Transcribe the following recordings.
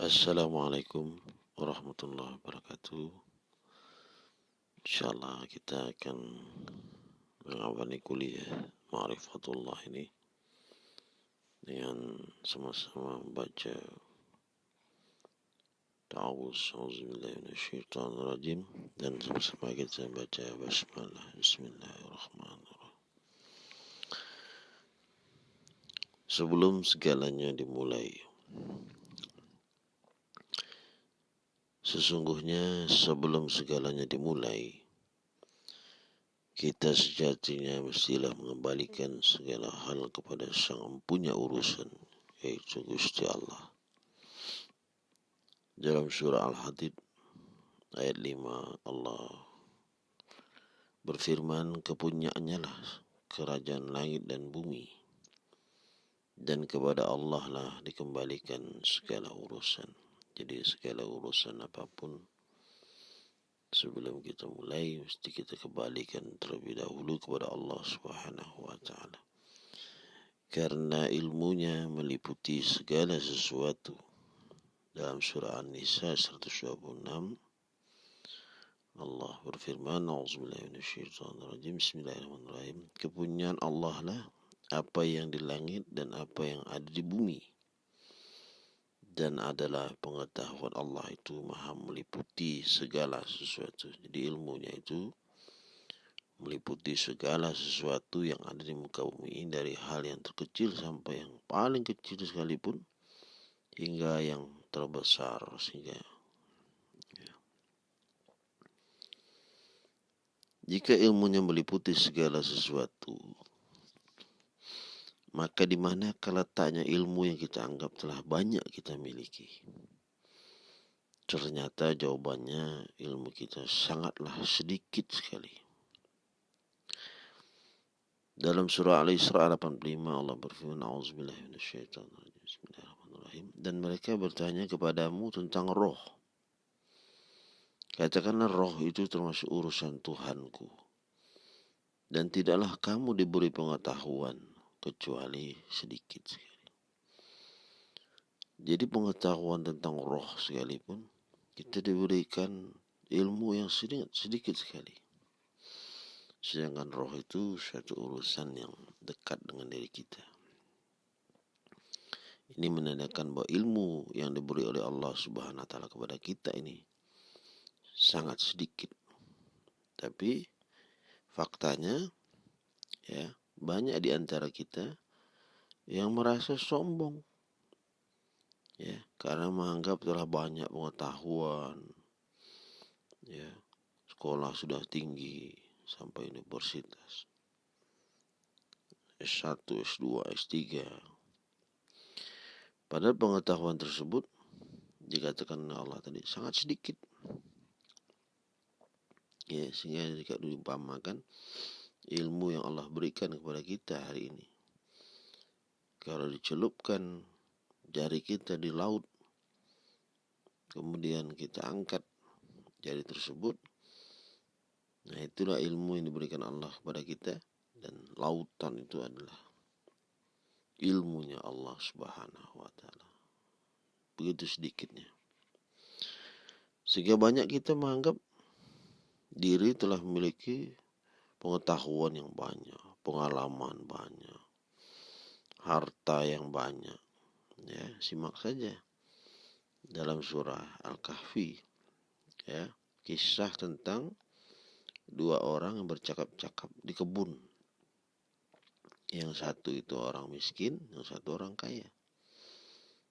Assalamualaikum warahmatullahi wabarakatuh. Insyaallah kita akan mengawali kuliah Ma'rifatullah ini dengan sama-sama membaca Ta'awuz Auzubillahiminasyaitanirrajim dan sama-sama kita baca Basmalah Bismillahirrahmanirrahim Sebelum segalanya dimulai Sesungguhnya sebelum segalanya dimulai kita sejatinya mestilah mengembalikan segala hal kepada sang punya urusan yaitu Gusti Allah. Dalam surah Al-Hadid ayat 5 Allah berfirman kepunyaannya lah kerajaan langit dan bumi dan kepada Allah lah dikembalikan segala urusan jadi segala urusan apa pun sebelum kita mulai mesti kita kembalikan terlebih dahulu kepada Allah Subhanahu wa taala. Karena ilmunya meliputi segala sesuatu. Dalam surah An-Nisa 126 Allah berfirman A'udzubillahi Bismillahirrahmanirrahim. Kepunyaan Allah lah apa yang di langit dan apa yang ada di bumi dan adalah pengetahuan Allah itu maha meliputi segala sesuatu jadi ilmunya itu meliputi segala sesuatu yang ada di muka bumi ini dari hal yang terkecil sampai yang paling kecil sekalipun hingga yang terbesar sehingga ya. jika ilmunya meliputi segala sesuatu maka di mana letaknya ilmu yang kita anggap telah banyak kita miliki ternyata jawabannya ilmu kita sangatlah sedikit sekali dalam surah Al-Isra 85 Allah berfirman Bismillahirrahmanirrahim. Dan mereka bertanya kepadamu tentang roh. Katakanlah roh itu termasuk urusan Tuhanku. Dan tidaklah kamu diberi pengetahuan kecuali sedikit sekali. Jadi pengetahuan tentang roh sekalipun kita diberikan ilmu yang sedikit, sedikit sekali. Sedangkan roh itu suatu urusan yang dekat dengan diri kita. Ini menandakan bahwa ilmu yang diberi oleh Allah Subhanahu wa taala kepada kita ini sangat sedikit. Tapi faktanya ya, banyak di antara kita yang merasa sombong. Ya, karena menganggap telah banyak pengetahuan. Ya, sekolah sudah tinggi sampai universitas. S1, S2, S3, Padahal pengetahuan tersebut dikatakan Allah tadi sangat sedikit. Ya, sehingga jika diumpamakan ilmu yang Allah berikan kepada kita hari ini. Kalau dicelupkan jari kita di laut, kemudian kita angkat jari tersebut, nah itulah ilmu yang diberikan Allah kepada kita dan lautan itu adalah ilmunya Allah Subhanahu wa taala. Begitu sedikitnya. Sehingga banyak kita menganggap diri telah memiliki pengetahuan yang banyak, pengalaman banyak, harta yang banyak. Ya, simak saja dalam surah Al-Kahfi ya, kisah tentang dua orang yang bercakap-cakap di kebun yang satu itu orang miskin, yang satu orang kaya.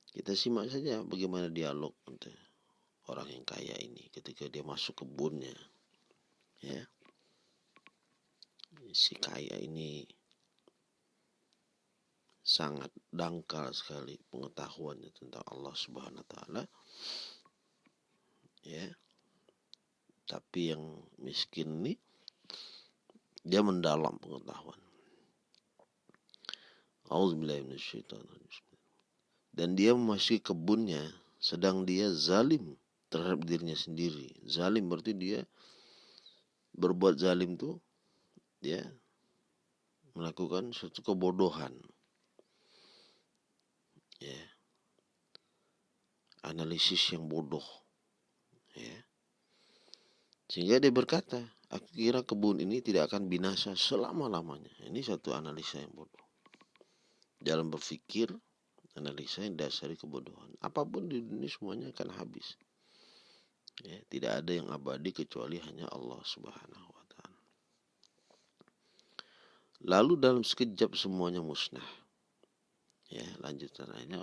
Kita simak saja bagaimana dialog orang yang kaya ini ketika dia masuk kebunnya. Ya. Si kaya ini sangat dangkal sekali pengetahuannya tentang Allah Subhanahu wa taala. Ya. Tapi yang miskin ini dia mendalam pengetahuan. Dan dia memasuki kebunnya sedang dia zalim terhadap dirinya sendiri. Zalim berarti dia berbuat zalim tuh dia melakukan suatu kebodohan. Ya. analisis yang bodoh. Ya. Sehingga dia berkata, aku kira kebun ini tidak akan binasa selama-lamanya. Ini satu analisa yang bodoh. Dalam berpikir, analisa yang dasari kebodohan. Apa pun di dunia semuanya akan habis. Ya, tidak ada yang abadi kecuali hanya Allah Subhanahu. Lalu dalam sekejap semuanya musnah. Ya, lanjutan ayatnya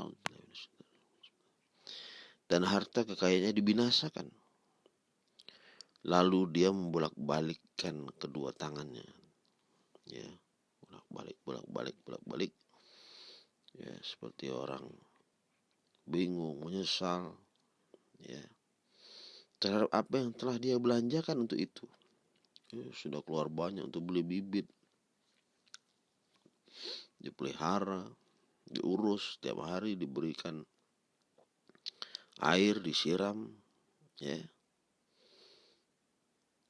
dan harta kekayaannya dibinasakan. Lalu dia membolak-balikkan kedua tangannya. Ya, bolak-balik, bolak-balik, bolak-balik. Ya, seperti orang bingung, menyesal. Ya. Terhadap apa yang telah dia belanjakan untuk itu. Ya, sudah keluar banyak untuk beli bibit. Dipelihara, diurus tiap hari diberikan air disiram ya.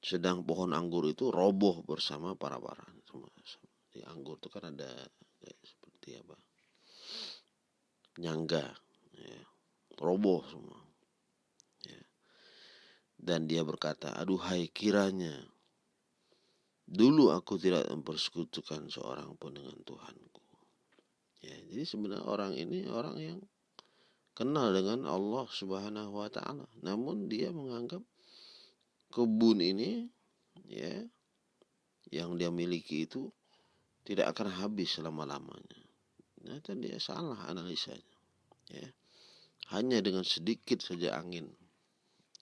Sedang pohon anggur itu roboh bersama para para di anggur itu kan ada ya, seperti apa? Nyangga ya, roboh semua ya. dan dia berkata aduhai kiranya dulu aku tidak mempersekutukan seorang pun dengan Tuhanku ya jadi sebenarnya orang ini orang yang kenal dengan Allah Subhanahu wa taala. Namun dia menganggap kebun ini ya yang dia miliki itu tidak akan habis selama-lamanya. Ternyata dia salah analisanya. Ya. Hanya dengan sedikit saja angin.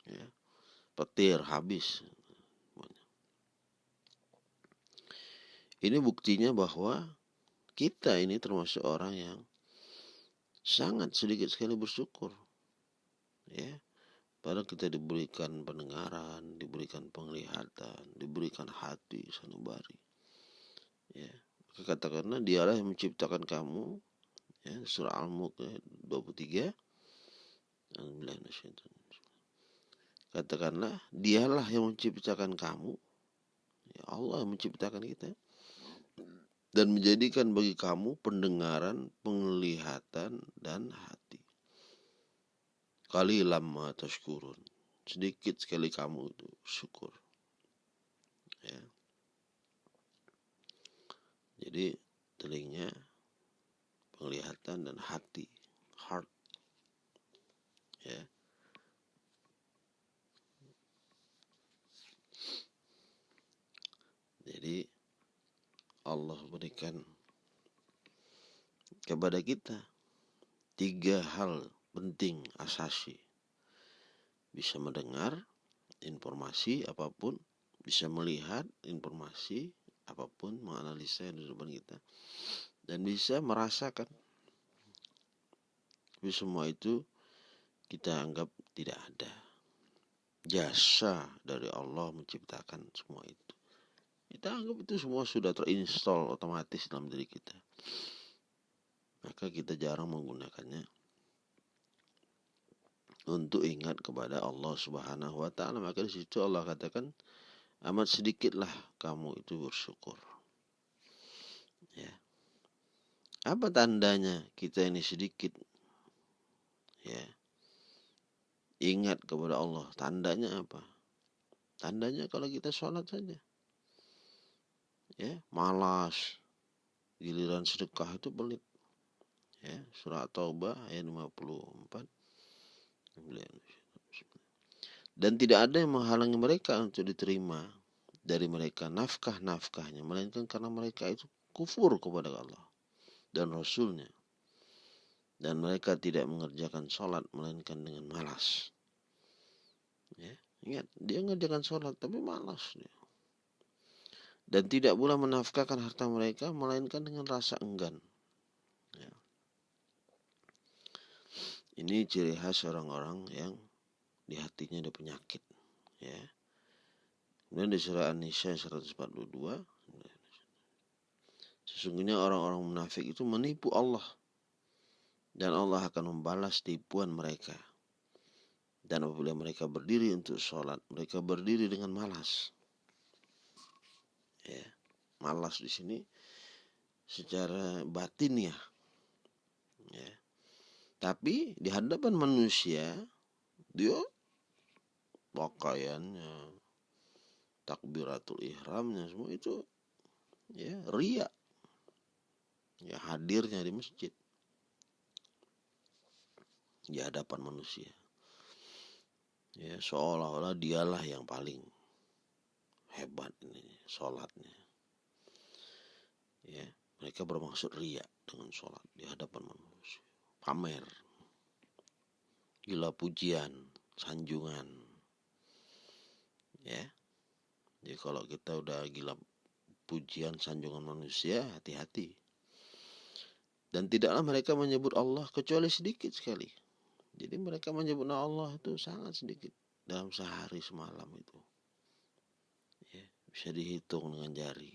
Ya. Petir habis. Ini buktinya bahwa kita ini termasuk orang yang sangat sedikit sekali bersyukur. Ya. Padahal kita diberikan pendengaran, diberikan penglihatan, diberikan hati sanubari. Ya. Katakanlah dialah yang menciptakan kamu. Ya, surah Al-Mulk 23. Katakanlah dialah yang menciptakan kamu. Ya Allah yang menciptakan kita dan menjadikan bagi kamu pendengaran, penglihatan, dan hati. Kali lama tashkurun. Sedikit sekali kamu itu syukur. Ya. Jadi telinga, penglihatan, dan hati. Heart. Ya. Jadi Allah berikan kepada kita tiga hal penting asasi. Bisa mendengar informasi apa pun bisa melihat informasi apa pun menganalisa yang di depan kita dan bisa merasakan. Tapi semua itu kita anggap tidak ada. Jasa dari Allah menciptakan semua itu kita anggap itu semua sudah terinstall otomatis dalam diri kita. Maka kita jarang menggunakannya untuk ingat kepada Allah Subhanahu wa taala. Maka di situ Allah katakan amat sedikitlah kamu itu bersyukur. Ya. Apa tandanya kita ini sedikit? Ya. Ingat kepada Allah. Tandanya apa? Tandanya kalau kita sholat saja ya malas. Giliran sedekah itu pelit. Ya surat taubah ayat 54 dan tidak ada yang menghalangi mereka untuk diterima dari mereka nafkah-nafkahnya melainkan karena mereka itu kufur kepada Allah dan Rasulnya. Dan mereka tidak mengerjakan sholat melainkan dengan malas. Ya ingat dia mengerjakan sholat tapi malas dia dan tidak pula menafkahkan harta mereka melainkan dengan rasa enggan. Ya. Ini ciri khas orang-orang yang di hatinya ada penyakit. Ya. Kemudian di surah An-Nisa 142 Sesungguhnya orang-orang munafik itu menipu Allah dan Allah akan membalas tipuan mereka. Dan apabila mereka berdiri untuk sholat, mereka berdiri dengan malas ya malas di sini secara batin ya ya Tapi di hadapan manusia dia pakaiannya, takbiratul ihramnya semua itu ya ria. Ya hadirnya di masjid di hadapan manusia. Ya, seolah-olah dialah yang paling hebat ini sholatnya. Ya, mereka bermaksud ria dengan sholat di hadapan manusia. Pamer. Gila pujian, sanjungan. Ya. Jadi kalau kita udah gila pujian, sanjungan manusia, hati-hati. Dan tidaklah mereka menyebut Allah kecuali sedikit sekali. Jadi mereka menyebut Allah itu sangat sedikit dalam sehari semalam itu. Bisa dihitung dengan jari.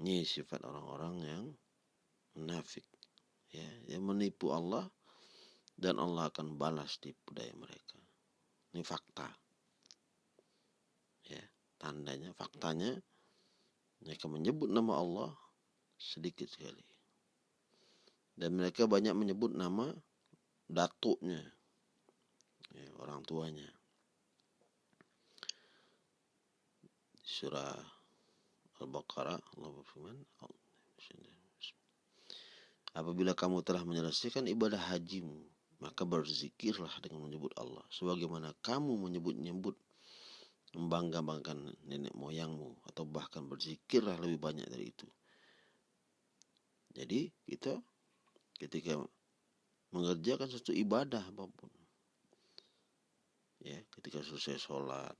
Ini sifat orang-orang yang munafik. Ya, yang menipu Allah dan Allah akan balas tipu daya mereka. Ini fakta. Ya, tandanya, faktanya mereka menyebut nama Allah sedikit sekali. Dan mereka banyak menyebut nama datuknya, ya, orang tuanya. Surah Al-Baqarah Allah berfirman, Apabila kamu telah menyelesaikan ibadah hajimu, maka berzikirlah dengan menyebut Allah. Sebagaimana kamu menyebut-nyebut membangga-banggakan nenek moyangmu atau bahkan berzikirlah lebih banyak dari itu. Jadi kita ketika mengerjakan satu ibadah apa pun ya ketika selesai sholat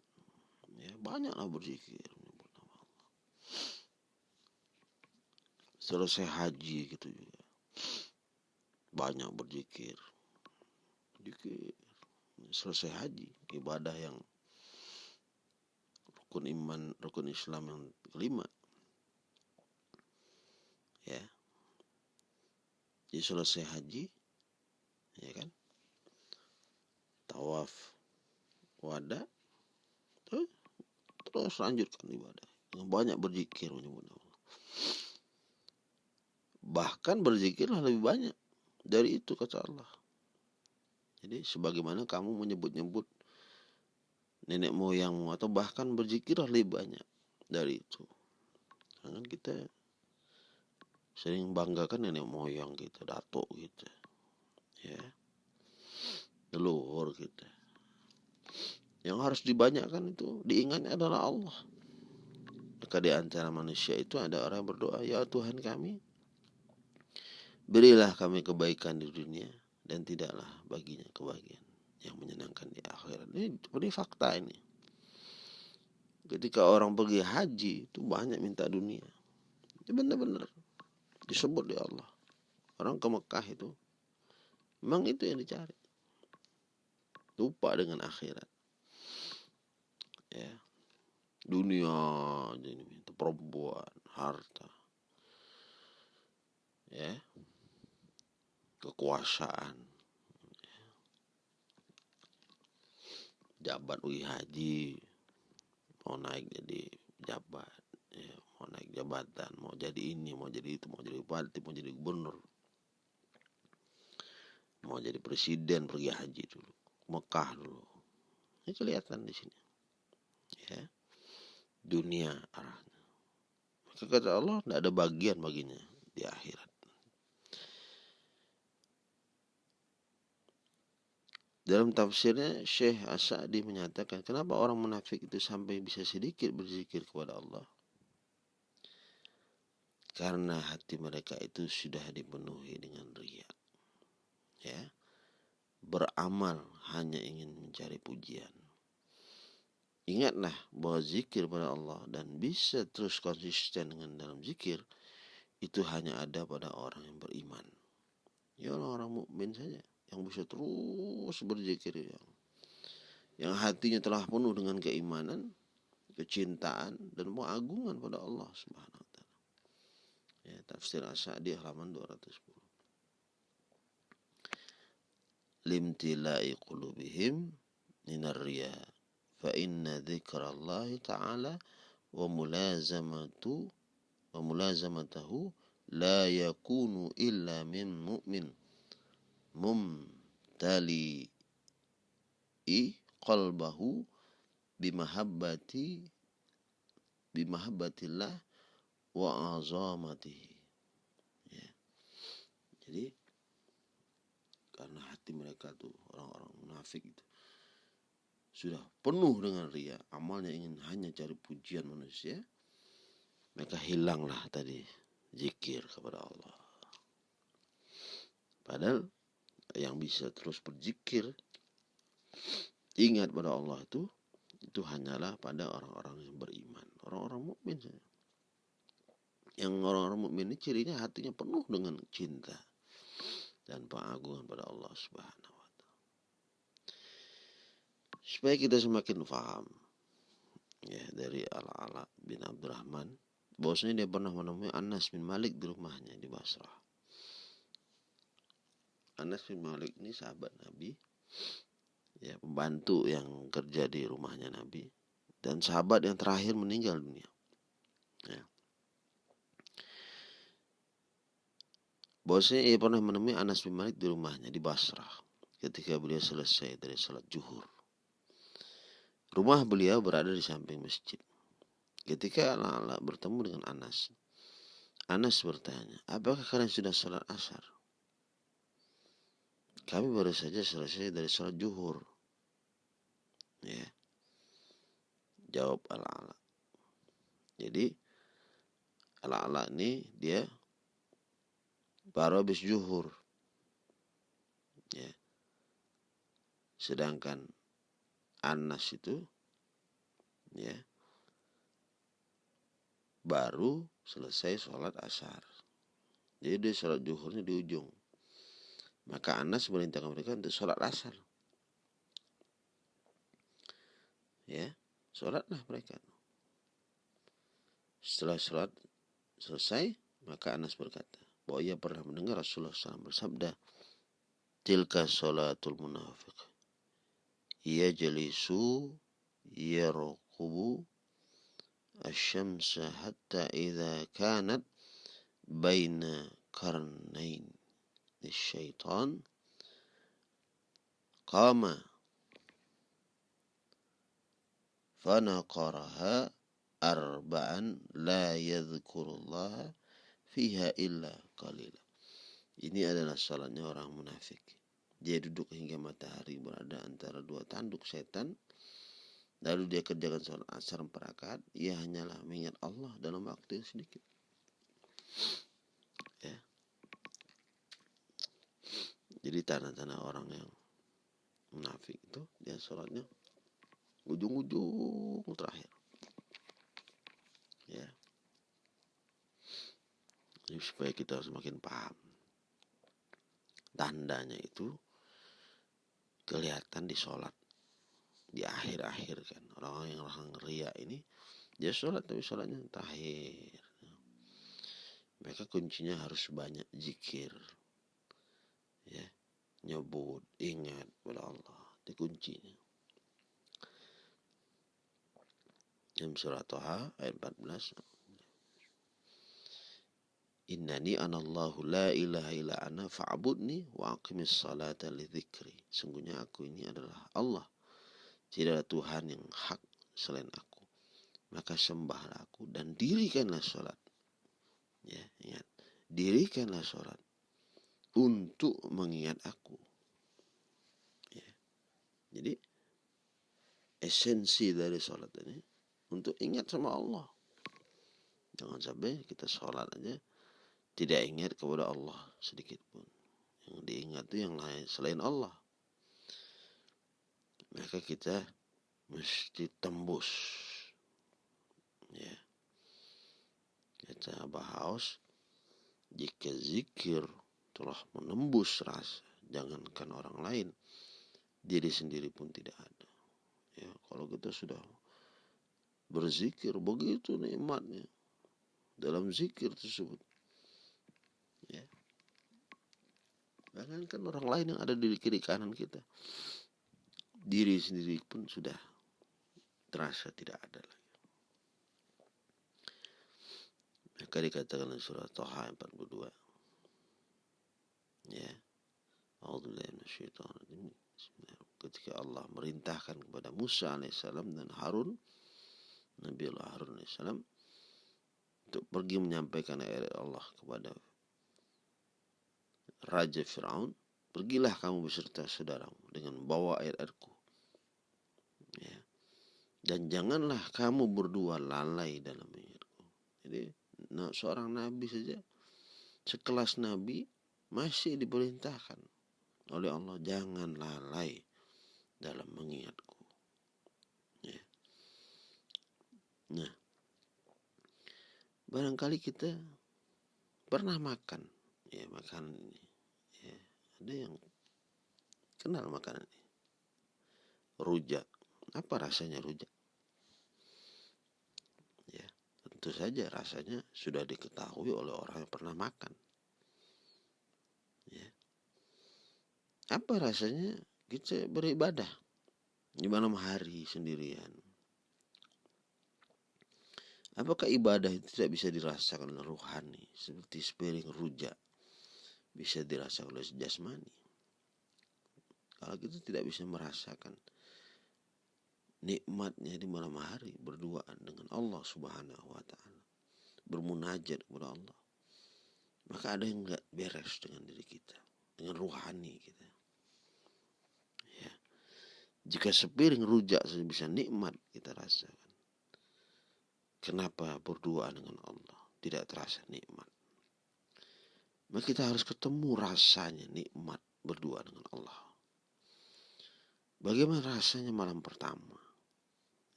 ya banyaklah berzikir nama selesai haji gitu juga banyak berzikir. Berzikir selesai haji ibadah yang rukun iman rukun Islam yang kelima. Ya. Jadi selesai haji ya kan? Tawaf wada terus, terus lanjutkan ibadah. Dengan banyak berzikir menyebut bahkan berzikirlah lebih banyak dari itu kata Allah. Jadi sebagaimana kamu menyebut-nyebut nenek moyangmu atau bahkan berzikirlah lebih banyak dari itu. Jangan kita sering banggakan nenek moyang kita datuk kita ya. Leluhur kita yang harus dibanyakkan itu diingatnya adalah Allah. Maka di antara manusia itu ada orang yang berdoa ya Tuhan kami berilah kami kebaikan di dunia dan tidaklah baginya kebahagiaan yang menyenangkan di akhirat. Ini, ini fakta ini. Ketika orang pergi haji itu banyak minta dunia. Itu benar-benar disebut di Allah. Orang ke Mekah itu memang itu yang dicari. Lupa dengan akhirat ya. Dunia ini itu perempuan harta. Ya. Kekuasaan. Jabat wi haji mau naik jadi jabat. Ya mau naik jabatan mau jadi ini mau jadi itu mau jadi bupati mau jadi gubernur. Mau jadi presiden pergi haji dulu. Mekah dulu. Ini kelihatan di sini ya. Dunia arahnya. Maka kata Allah tidak ada bagian baginya di akhirat. Dalam tafsirnya Syekh Asadi menyatakan kenapa orang munafik itu sampai bisa sedikit berzikir kepada Allah? Karena hati mereka itu sudah dipenuhi dengan ria ya. Beramal hanya ingin mencari pujian ingatlah bahwa zikir pada Allah dan bisa terus konsisten dengan dalam zikir itu hanya ada pada orang yang beriman. Ya orang-orang mukmin saja yang bisa terus berzikir. Yang yang hatinya telah penuh dengan keimanan kecintaan dan pengagungan pada Allah Subhanahu ya, tafsir Asy'adi halaman 210 limtilai qulubihim minar riya ta'ala wa mulazamatu wa mulazamatahu la yakunu illa min mu'min mumtali i qalbahu bimahabbati bimahabbatillah wa azamatihi ya. jadi karena hati mereka tuh orang-orang munafik itu sudah penuh dengan ria. Amalnya ingin hanya cari pujian manusia maka hilanglah tadi zikir kepada Allah. Padahal yang bisa terus berzikir ingat pada Allah itu itu hanyalah pada orang-orang yang beriman. Orang-orang mukmin yang orang-orang mukmin ini cirinya hatinya penuh dengan cinta dan pengagungan pada Allah Subhanahu. Supaya kita semakin paham ya dari Ala-Ala bin Abdurrahman bahwasanya dia pernah menemui Anas bin Malik di rumahnya di Basrah. Anas bin Malik ini sahabat Nabi ya pembantu yang kerja di rumahnya Nabi dan sahabat yang terakhir meninggal dunia. Ya. Bahwasanya ia pernah menemui Anas bin Malik di rumahnya di Basrah ketika beliau selesai dari salat zuhur. Rumah beliau berada di samping masjid. Ketika Ala-Ala bertemu dengan Anas, Anas bertanya, apakah kalian sudah salat asar? Kami baru saja selesai dari salat zuhur. Ya. Jawab Ala-Ala. Jadi Ala-Ala ini dia baru habis zuhur. Ya. Sedangkan Anas itu ya baru selesai sholat asar. Jadi dia sholat zuhurnya di ujung. Maka Anas merintahkan mereka untuk sholat asar. Ya, sholatlah mereka. Setelah sholat selesai, maka Anas berkata, bahwa ia pernah mendengar Rasulullah SAW bersabda, Tilka sholatul munafiq. يجلس يرقب الشمس حتى إذا كانت بين قرنين للشيطان قام فنقرها أربعا لا يذكر الله فيها إلا قليلا Ini adalah salatnya orang munafik. Dia duduk hingga matahari berada antara dua tanduk setan. Lalu dia kerjakan sholat asar empat rakaat. Ia hanyalah mengingat Allah dalam waktu yang sedikit. Ya. Jadi tanda-tanda orang yang munafik itu dia sholatnya ujung-ujung terakhir. Ya. Jadi supaya kita semakin paham. Tandanya itu kelihatan di sholat. Di akhir-akhir kan. Orang yang orang ria ini. Dia sholat tapi sholatnya terakhir. Mereka kuncinya harus banyak zikir. Ya. Nyebut, ingat pada Allah. Itu kuncinya. Dalam surat Toha ayat 14 Innani anallahu la ilaha illa ana fa'budni wa aqimis salata li dhikri. Sungguhnya aku ini adalah Allah. Tidak ada Tuhan yang hak selain aku. Maka sembahlah aku dan dirikanlah sholat. Ya, ingat. Dirikanlah sholat untuk mengingat aku. Ya. Jadi esensi dari sholat ini untuk ingat sama Allah. Jangan sampai kita sholat aja tidak ingat kepada Allah sedikit pun. Yang diingat itu yang lain selain Allah. Maka kita mesti tembus. Ya. Kita bahas jika zikir telah menembus rasa, jangankan orang lain, diri sendiri pun tidak ada. Ya, kalau kita sudah berzikir begitu nikmatnya dalam zikir tersebut Ya. Bahkan kan orang lain yang ada di kiri kanan kita. Diri sendiri pun sudah terasa tidak ada lagi. maka dikatakan dalam surah Toha 42 ya ketika Allah merintahkan kepada Musa alaihissalam dan Harun Nabi Allah Harun alaihissalam untuk pergi menyampaikan ayat Allah kepada Raja Fir'aun pergilah kamu beserta saudaramu dengan bawa ayat-ayatku ya. dan janganlah kamu berdua lalai dalam ayatku jadi seorang nabi saja sekelas nabi masih diperintahkan oleh Allah jangan lalai dalam mengingatku ya. nah barangkali kita pernah makan ya makanan ini ada yang kenal makanan ini. Rujak. Apa rasanya rujak? Ya tentu saja rasanya sudah diketahui oleh orang yang pernah makan. Ya. Apa rasanya? Kita beribadah. Di malam hari sendirian. Apakah ibadah itu tidak bisa dirasakan oleh rohani? Seperti sepiring rujak bisa dirasakan oleh jasmani? Kalau kita tidak bisa merasakan nikmatnya di malam hari berduaan dengan Allah Subhanahu wa taala, bermunajat kepada Allah, maka ada yang enggak beres dengan diri kita, dengan rohani kita. Ya. Jika sepiring rujak saja bisa nikmat kita rasakan. Kenapa berdoa dengan Allah tidak terasa nikmat? Maka kita harus ketemu rasanya nikmat berdoa dengan Allah. Bagaimana rasanya malam pertama?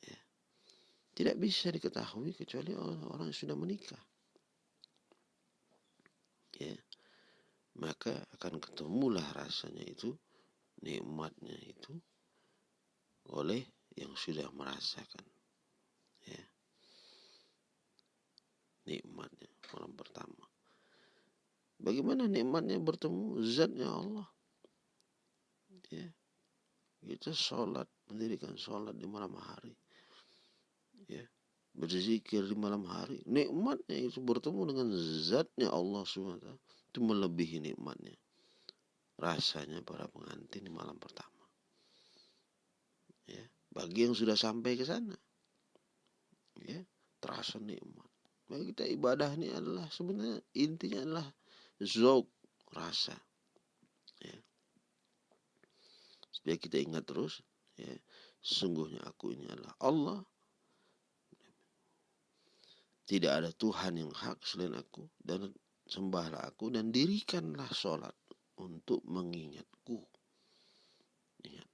Ya. Tidak bisa diketahui kecuali orang yang sudah menikah. Ya. Maka akan ketemulah rasanya itu, nikmatnya itu oleh yang sudah merasakan. nikmatnya malam pertama. Bagaimana nikmatnya bertemu zatnya Allah? Ya. Kita sholat, mendirikan sholat di malam hari. Ya. Berzikir di malam hari. Nikmatnya itu bertemu dengan zatnya Allah SWT. Itu melebihi nikmatnya. Rasanya para pengantin di malam pertama. Ya. Bagi yang sudah sampai ke sana. Ya. Terasa nikmat. Maka kita ibadah ini adalah sebenarnya intinya adalah zok rasa. Ya. Supaya kita ingat terus, ya, sungguhnya aku ini adalah Allah. Tidak ada Tuhan yang hak selain aku dan sembahlah aku dan dirikanlah sholat untuk mengingatku. Ingat,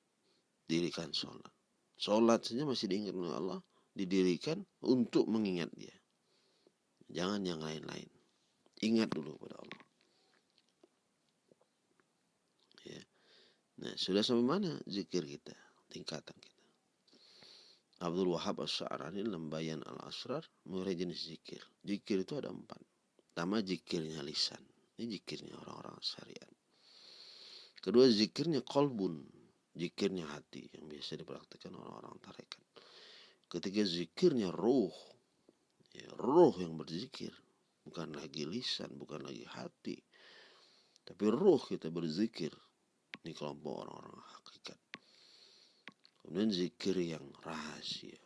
dirikan sholat. Sholat saja masih diingat oleh Allah, didirikan untuk mengingat dia. Jangan yang lain-lain. Ingat dulu pada Allah. Ya. Nah, sudah sampai mana zikir kita? Tingkatan kita. Abdul Wahab As-Sa'rani Lembayan Al-Asrar mulai jenis zikir. Zikir itu ada empat. Pertama zikirnya lisan. Ini zikirnya orang-orang syariat. Kedua zikirnya kolbun. Zikirnya hati yang biasa dipraktikkan orang-orang tarekat. Ketiga zikirnya ruh ya, roh yang berzikir bukan lagi lisan bukan lagi hati tapi roh kita berzikir ini kelompok orang-orang hakikat. Kemudian zikir yang rahasia.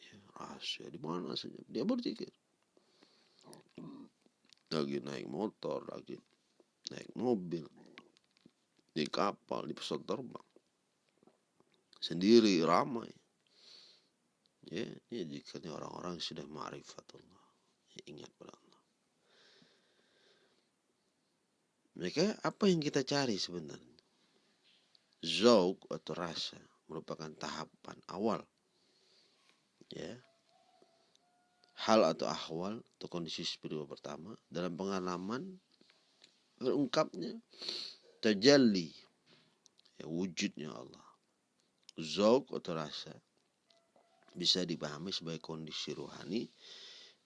Ya, rahasia. Di mana saja? Dia berzikir lagi naik motor lagi naik mobil di kapal di pesawat terbang. Sendiri ramai. Ya, ini jikalnya orang-orang sudah ma'rifatullah. Ya, ingat pada Allah. Maka apa yang kita cari sebenarnya? Zauk atau rasa merupakan tahapan awal. Ya. Hal atau ahwal atau kondisi spiritual pertama dalam pengalaman terungkapnya terjali ya, wujudnya Allah. Zauk atau rasa bisa dipahami sebagai kondisi rohani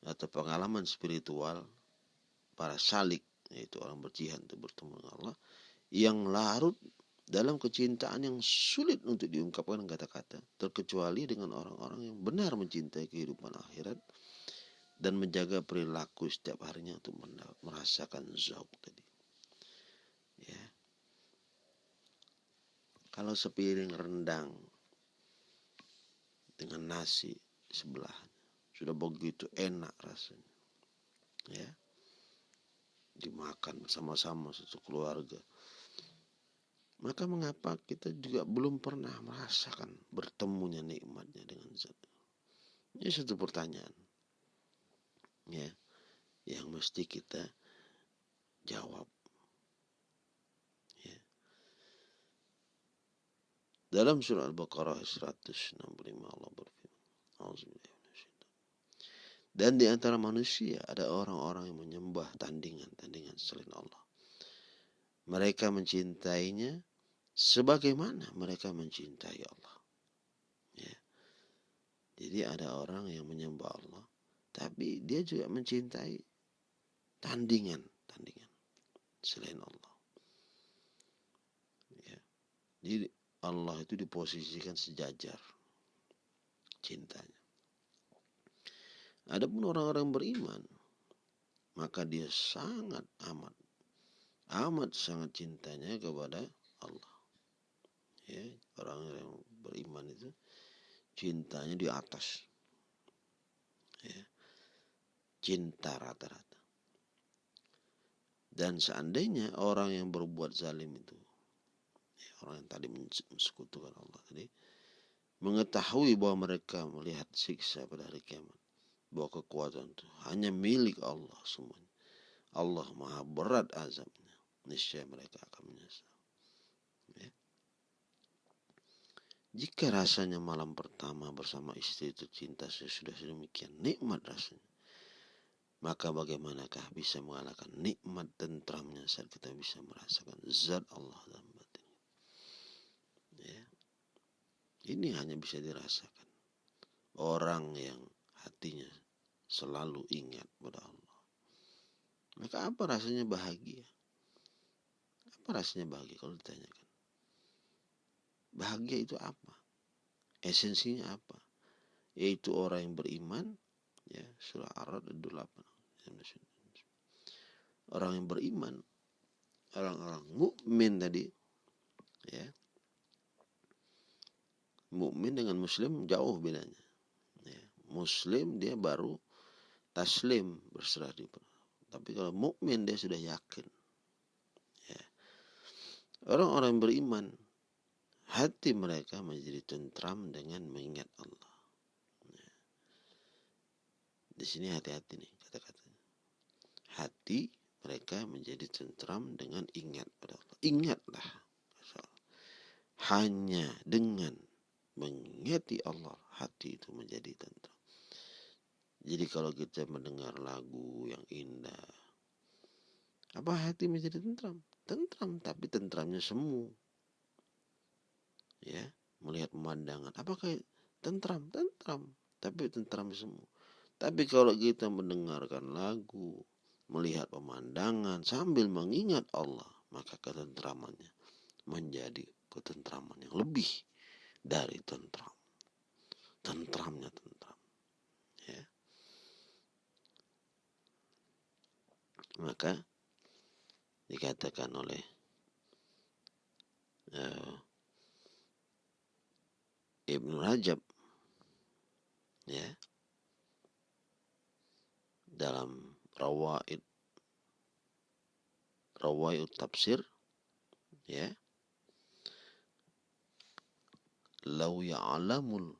atau pengalaman spiritual para salik yaitu orang berjihad untuk bertemu dengan Allah yang larut dalam kecintaan yang sulit untuk diungkapkan kata-kata terkecuali dengan orang-orang yang benar mencintai kehidupan akhirat dan menjaga perilaku setiap harinya untuk merasakan zauk tadi. Ya. Kalau sepiring rendang dengan nasi sebelah sudah begitu enak rasanya. Ya. Dimakan bersama-sama satu keluarga. Maka mengapa kita juga belum pernah merasakan bertemunya nikmatnya dengan zat. Ini satu pertanyaan ya yang mesti kita jawab ya. dalam surah Al-Baqarah 165 Allah berfirman dan di antara manusia ada orang-orang yang menyembah tandingan-tandingan selain Allah. Mereka mencintainya sebagaimana mereka mencintai Allah. Ya. Jadi ada orang yang menyembah Allah tapi dia juga mencintai tandingan, tandingan selain Allah. Ya. Jadi Allah itu diposisikan sejajar cintanya. Adapun orang-orang beriman, maka dia sangat amat amat sangat cintanya kepada Allah. Ya, orang yang beriman itu cintanya di atas. Ya cinta rata-rata. Dan seandainya orang yang berbuat zalim itu, ya, orang yang tadi mensekutukan Allah tadi, mengetahui bahwa mereka melihat siksa pada hari kiamat, bahwa kekuatan itu hanya milik Allah semuanya. Allah maha berat azabnya. Niscaya mereka akan menyesal. Ya. Jika rasanya malam pertama bersama istri itu cinta sudah sedemikian nikmat rasanya maka bagaimanakah bisa mengalahkan nikmat tentramnya saat kita bisa merasakan zat Allah dalam batin. Ya. Ini hanya bisa dirasakan orang yang hatinya selalu ingat pada Allah. Maka apa rasanya bahagia? Apa rasanya bahagia kalau ditanyakan? Bahagia itu apa? Esensinya apa? Yaitu orang yang beriman ya surah Ar-Ra'd 28 orang yang beriman orang-orang mukmin tadi ya mukmin dengan muslim jauh bedanya ya. muslim dia baru taslim berserah di tapi kalau mukmin dia sudah yakin ya orang-orang beriman hati mereka menjadi tentram dengan mengingat Allah ya. di sini hati-hati nih kata-kata hati mereka menjadi tentram dengan ingat pada Allah. Ingatlah. Hanya dengan mengingati Allah, hati itu menjadi tentram. Jadi kalau kita mendengar lagu yang indah, apa hati menjadi tentram? Tentram, tapi tentramnya semu. Ya, melihat pemandangan. Apakah tentram? Tentram, tapi tentram semu. Tapi kalau kita mendengarkan lagu, melihat pemandangan sambil mengingat Allah, maka ketentramannya menjadi ketentraman yang lebih dari tentram. Tentramnya tentram. Ya. Maka dikatakan oleh uh, Ibnu Rajab ya dalam rawaid rawaid tafsir ya lau ya'lamul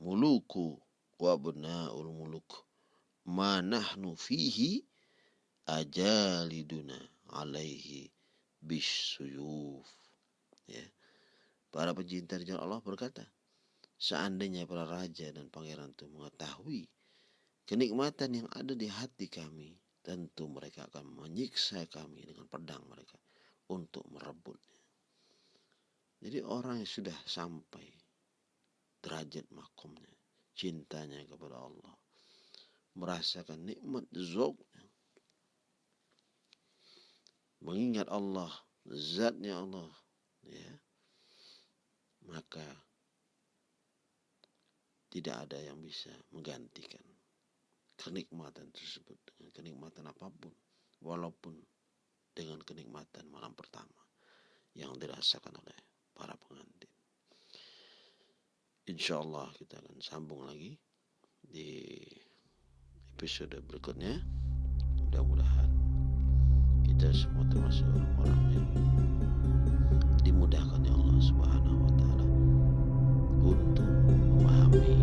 muluku wa abna'ul muluk ma nahnu fihi ajaliduna alaihi bisuyuf ya para pencinta jalan Allah berkata seandainya para raja dan pangeran itu mengetahui kenikmatan yang ada di hati kami, tentu mereka akan menyiksa kami dengan pedang mereka untuk merebutnya. Jadi orang yang sudah sampai derajat makomnya, cintanya kepada Allah, merasakan nikmat zoknya, mengingat Allah, zatnya Allah, ya, maka tidak ada yang bisa menggantikan kenikmatan tersebut dengan kenikmatan apa pun walaupun dengan kenikmatan malam pertama yang dirasakan oleh para pengantin. Insya Allah kita akan sambung lagi di episode berikutnya. Mudah-mudahan kita semua termasuk orang-orang yang dimudahkan ya Allah Subhanahu wa taala untuk memahami